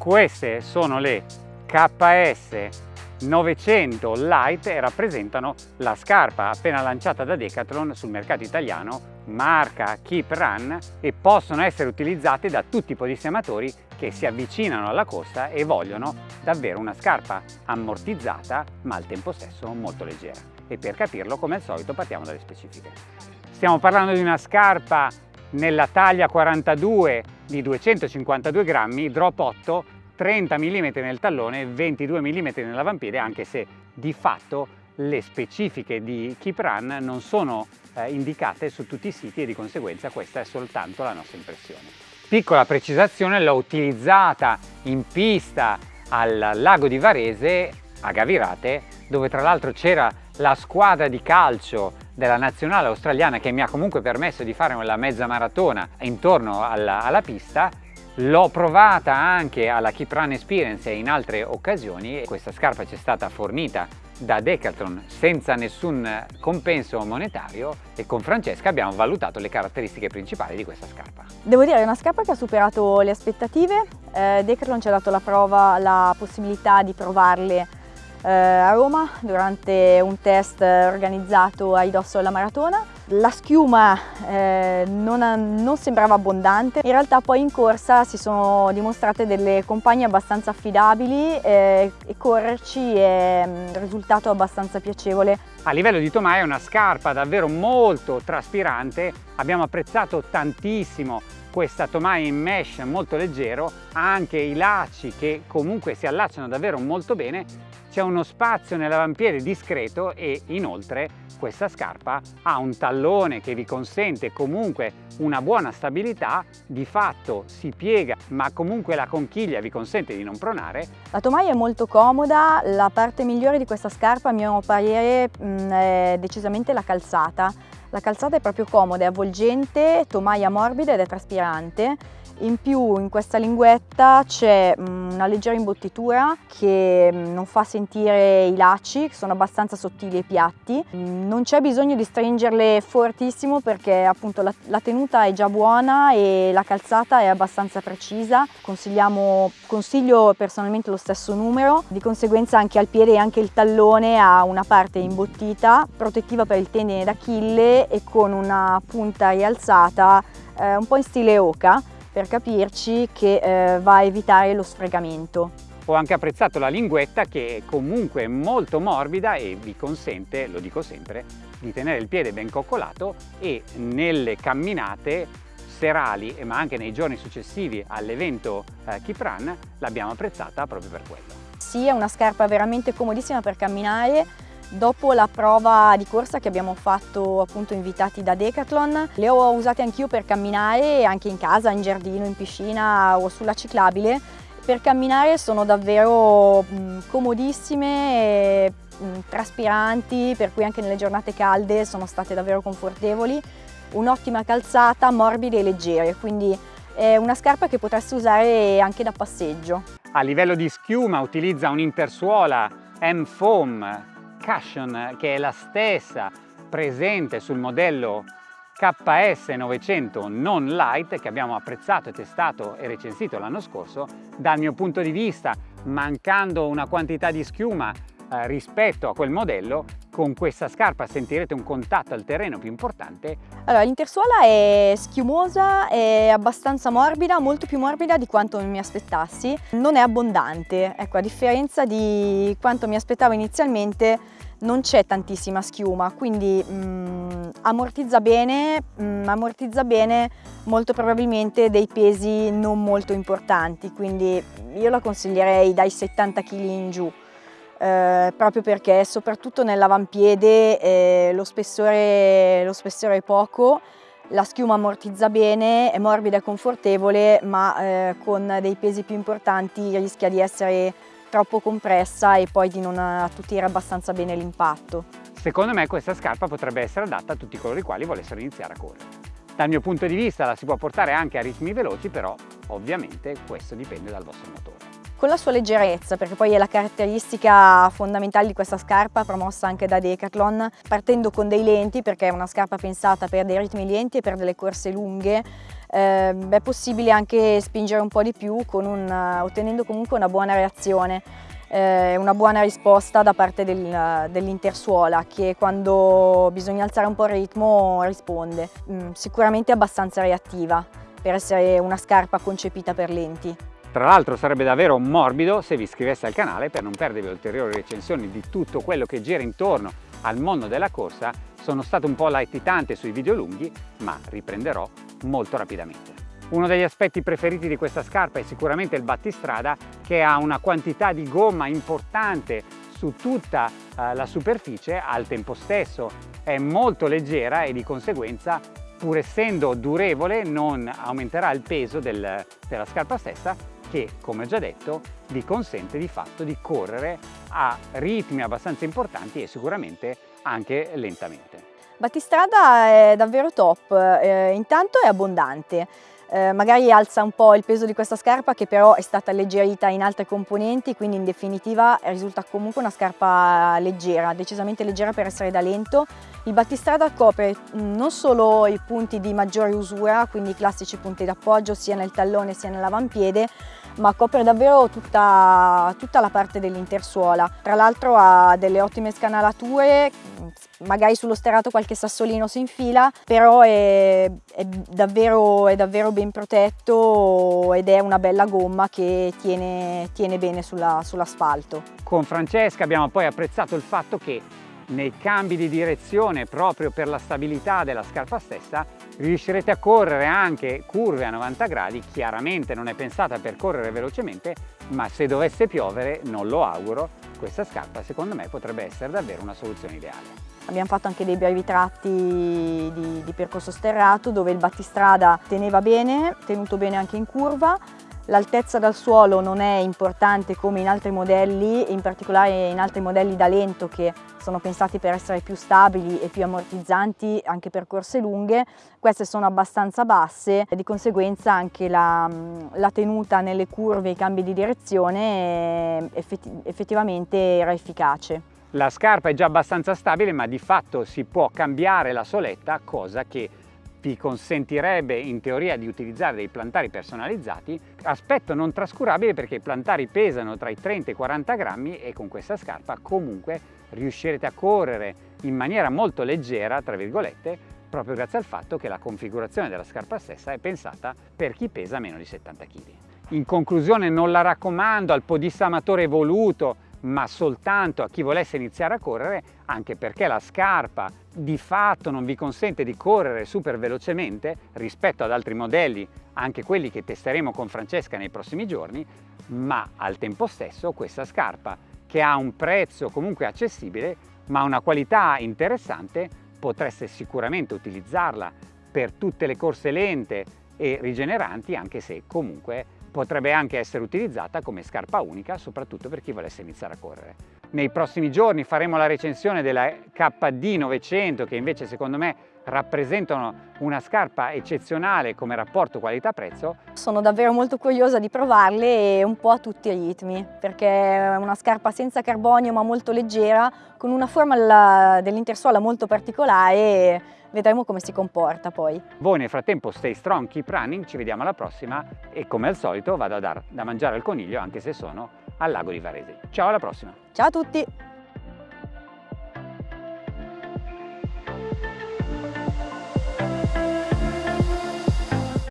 Queste sono le KS 900 Light e rappresentano la scarpa appena lanciata da Decathlon sul mercato italiano marca Keep Run e possono essere utilizzate da tutti i podissematori che si avvicinano alla costa e vogliono davvero una scarpa ammortizzata ma al tempo stesso molto leggera e per capirlo come al solito partiamo dalle specifiche. Stiamo parlando di una scarpa nella taglia 42 di 252 grammi, drop 8 30 mm nel tallone e 22 mm nell'avampiede anche se di fatto le specifiche di Keep Run non sono eh, indicate su tutti i siti e di conseguenza questa è soltanto la nostra impressione. Piccola precisazione, l'ho utilizzata in pista al lago di Varese a Gavirate dove tra l'altro c'era la squadra di calcio della nazionale australiana che mi ha comunque permesso di fare la mezza maratona intorno alla, alla pista L'ho provata anche alla Keep Run Experience e in altre occasioni. Questa scarpa ci è stata fornita da Decathlon senza nessun compenso monetario e con Francesca abbiamo valutato le caratteristiche principali di questa scarpa. Devo dire è una scarpa che ha superato le aspettative, eh, Decathlon ci ha dato la prova, la possibilità di provarle a Roma durante un test organizzato a ridosso della maratona. La schiuma eh, non, non, sembrava abbondante, in realtà poi in corsa si sono dimostrate delle compagne abbastanza affidabili eh, e correrci è un risultato abbastanza piacevole. A livello di tomaia è una scarpa davvero molto traspirante, abbiamo apprezzato tantissimo questa tomaia in mesh molto leggero, ha anche i lacci che comunque si allacciano davvero molto bene c'è uno spazio nell'avampiede discreto e inoltre questa scarpa ha un tallone che vi consente comunque una buona stabilità, di fatto si piega ma comunque la conchiglia vi consente di non pronare. La tomaia è molto comoda, la parte migliore di questa scarpa a mio parere è decisamente la calzata. La calzata è proprio comoda, è avvolgente, tomaia morbida ed è traspirante in più in questa linguetta c'è mm, una leggera imbottitura che mm, non fa sentire i lacci, che sono abbastanza sottili e piatti. Mm, non c'è bisogno di stringerle fortissimo perché appunto la, la, tenuta è già buona e la calzata è abbastanza precisa. Consigliamo, consiglio personalmente lo stesso numero, di conseguenza anche al piede e anche il tallone ha una parte imbottita, protettiva per il tendine d'Achille e con una punta rialzata eh, un po' in stile oca per capirci che eh, va a evitare lo sfregamento. Ho anche apprezzato la linguetta che è comunque molto morbida e vi consente, lo dico sempre, di tenere il piede ben coccolato e nelle camminate serali ma anche nei giorni successivi all'evento eh, Keep Run l'abbiamo apprezzata proprio per quello. Sì, è una scarpa veramente comodissima per camminare Dopo la prova di corsa che abbiamo fatto appunto invitati da Decathlon, le ho usate anch'io per camminare anche in casa, in giardino, in piscina o sulla ciclabile. Per camminare sono davvero comodissime e traspiranti, per cui anche nelle giornate calde sono state davvero confortevoli. Un'ottima calzata, morbide e leggere, quindi è una scarpa che potreste usare anche da passeggio. A livello di schiuma utilizza un'intersuola M-Foam Cushion che è la stessa presente sul modello KS 900 non light che abbiamo apprezzato testato e recensito l'anno scorso dal mio punto di vista mancando una quantità di schiuma eh, rispetto a quel modello con questa scarpa sentirete un contatto al terreno più importante. Allora l'intersuola è schiumosa, è abbastanza morbida, molto più morbida di quanto mi aspettassi, non è abbondante, ecco a differenza di quanto mi aspettavo inizialmente non c'è tantissima schiuma, quindi mm, ammortizza bene, mm, ammortizza bene molto probabilmente dei pesi non molto importanti, quindi io la consiglierei dai 70 kg in giù. Eh, proprio perché soprattutto nell'avampiede eh, lo, spessore, lo spessore è poco, la schiuma ammortizza bene, è morbida e confortevole, ma eh, con dei pesi più importanti rischia di essere troppo compressa e poi di non attutire abbastanza bene l'impatto. Secondo me questa scarpa potrebbe essere adatta a tutti coloro i quali volessero iniziare a correre. Dal mio punto di vista la si può portare anche a ritmi veloci, però ovviamente questo dipende dal vostro motore. Con la sua leggerezza, perché poi è la caratteristica fondamentale di questa scarpa promossa anche da Decathlon, partendo con dei lenti, perché è una scarpa pensata per dei ritmi lenti e per delle corse lunghe, eh, è possibile anche spingere un po' di più un, ottenendo comunque una buona reazione eh, una buona risposta da parte del, dell'intersuola che quando bisogna alzare un po' il ritmo risponde. Mm, sicuramente abbastanza reattiva per essere una scarpa concepita per lenti. Tra l'altro sarebbe davvero morbido se vi iscriveste al canale per non perdervi ulteriori recensioni di tutto quello che gira intorno al mondo della corsa. Sono stato un po' latitante sui video lunghi, ma riprenderò molto rapidamente. Uno degli aspetti preferiti di questa scarpa è sicuramente il battistrada che ha una quantità di gomma importante su tutta uh, la superficie, al tempo stesso è molto leggera e di conseguenza pur essendo durevole non aumenterà il peso del, della scarpa stessa che come già detto vi consente di fatto di correre a ritmi abbastanza importanti e sicuramente anche lentamente. Battistrada è davvero top, eh, intanto è abbondante, eh, magari alza un po' il peso di questa scarpa che però è stata alleggerita in altre componenti, quindi in definitiva risulta comunque una scarpa leggera, decisamente leggera per essere da lento. Il battistrada copre mm, non solo i punti di maggiore usura, quindi i classici punti d'appoggio sia nel tallone sia nell'avampiede, ma copre davvero tutta, tutta la parte dell'intersuola. Tra l'altro ha delle ottime scanalature, magari sullo sterrato qualche sassolino si infila, però è, è, davvero, è davvero, ben protetto ed è una bella gomma che tiene, tiene bene sull'asfalto. Sull Con Francesca abbiamo poi apprezzato il fatto che nei cambi di direzione proprio per la stabilità della scarpa stessa riuscirete a correre anche curve a 90 gradi. Chiaramente non è pensata per correre velocemente ma se dovesse piovere non lo auguro questa scarpa secondo me potrebbe essere davvero una soluzione ideale. Abbiamo fatto anche dei brevi tratti di, di percorso sterrato dove il battistrada teneva bene, tenuto bene anche in curva, L'altezza dal suolo non è importante come in altri modelli, in particolare in altri modelli da lento che sono pensati per essere più stabili e più ammortizzanti anche per corse lunghe. Queste sono abbastanza basse e di conseguenza anche la, la tenuta nelle curve i cambi di direzione effettivamente era efficace. La scarpa è già abbastanza stabile ma di fatto si può cambiare la soletta, cosa che vi consentirebbe in teoria di utilizzare dei plantari personalizzati, aspetto non trascurabile perché i plantari pesano tra i 30 e i 40 grammi e con questa scarpa comunque riuscirete a correre in maniera molto leggera, tra virgolette, proprio grazie al fatto che la configurazione della scarpa stessa è pensata per chi pesa meno di 70 kg. In conclusione non la raccomando al podista amatore evoluto ma soltanto a chi volesse iniziare a correre, anche perché la scarpa di fatto non vi consente di correre super velocemente rispetto ad altri modelli, anche quelli che testeremo con Francesca nei prossimi giorni, ma al tempo stesso questa scarpa che ha un prezzo comunque accessibile ma una qualità interessante potreste sicuramente utilizzarla per tutte le corse lente e rigeneranti anche se comunque Potrebbe anche essere utilizzata come scarpa unica, soprattutto per chi volesse iniziare a correre. Nei prossimi giorni faremo la recensione della KD 900 che invece secondo me rappresentano una scarpa eccezionale come rapporto qualità-prezzo. Sono davvero molto curiosa di provarle e un po' a tutti i ritmi perché è una scarpa senza carbonio ma molto leggera con una forma dell'intersuola molto particolare e vedremo come si comporta poi. Voi nel frattempo stay strong, keep running, ci vediamo alla prossima e come al solito vado a dar da mangiare al coniglio anche se sono al lago di Varese. Ciao alla prossima! Ciao a tutti!